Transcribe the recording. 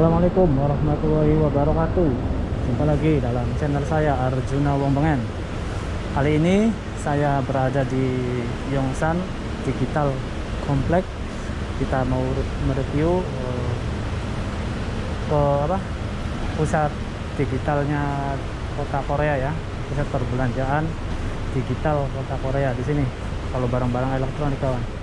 Assalamualaikum warahmatullahi wabarakatuh. Jumpa lagi dalam channel saya Arjuna Wongbengen Kali ini saya berada di Yongsan Digital Complex. Kita mau mereview uh, ke apa pusat digitalnya kota Korea ya pusat perbelanjaan digital kota Korea di sini. Kalau barang-barang elektronik kawan.